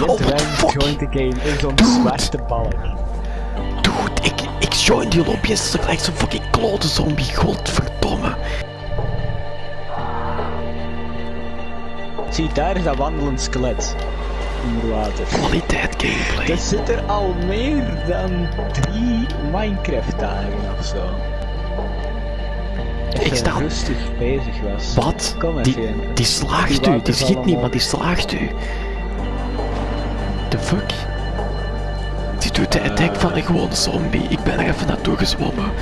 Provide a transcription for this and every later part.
Oh, what the game in zo'n zwarte balk. Dude, ik, ik join die en ze gelijk zo'n fucking klote zombie, godverdomme. Zie, daar is dat wandelend skelet. Onder water. Kwaliteit gameplay. Dat zit er al meer dan drie Minecraft dagen of zo. Ik sta- rustig bezig was. Wat? Kom Die, die slaagt u, die schiet niet, maar die slaagt u. The fuck? Die doet de attack van een gewone zombie. Ik ben er even naartoe gezwommen.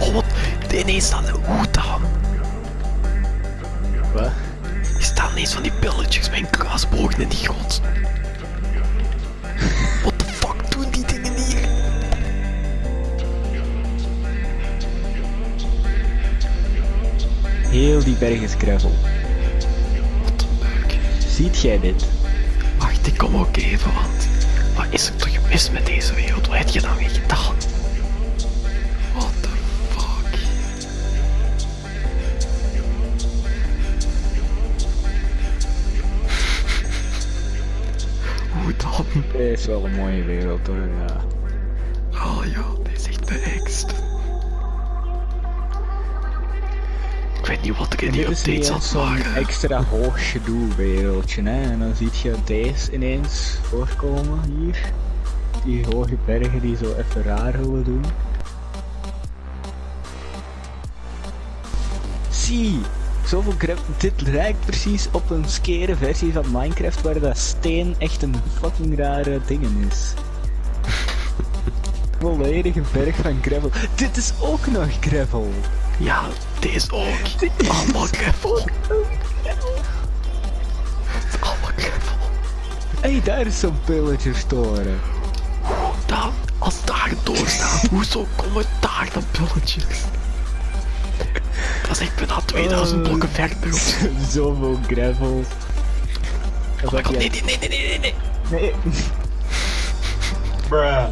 Oh, wat? Ineens staan de hoed aan. Wat? Er staan ineens van die pilletjes met een kruisbogen in die grond. Heel die berg is gravel. Wat een leuk. Ziet jij dit? Wacht, ik kom ook even, want wat is er toch mis met deze wereld? Wat heb je dan weer gedaan? What the fuck? Hoe dan? Dit is wel een mooie wereld hoor, ja. Weet niet wat er in die updates aan extra hoog gedoe wereldje, hè. En dan ziet je deze ineens voorkomen hier. Die hoge bergen die zo even raar willen doen. Zie! Zoveel grap. Dit lijkt precies op een skere versie van Minecraft waar dat steen echt een fucking rare dingen is. Volledige berg van gravel. Dit is ook nog gravel! Ja, deze ook. Allemaal gravel. Allemaal gravel. Hé, hey, daar is zo'n pillager toren. Dan, als daar doorstaan, hoezo komen daar dan pilletjes? Dat is echt bijna 2000 Eh. blokken verder. of zo. Zoveel gravel. Oh my god, nee, nee, nee, nee, nee, nee, nee. Nee. Bruh.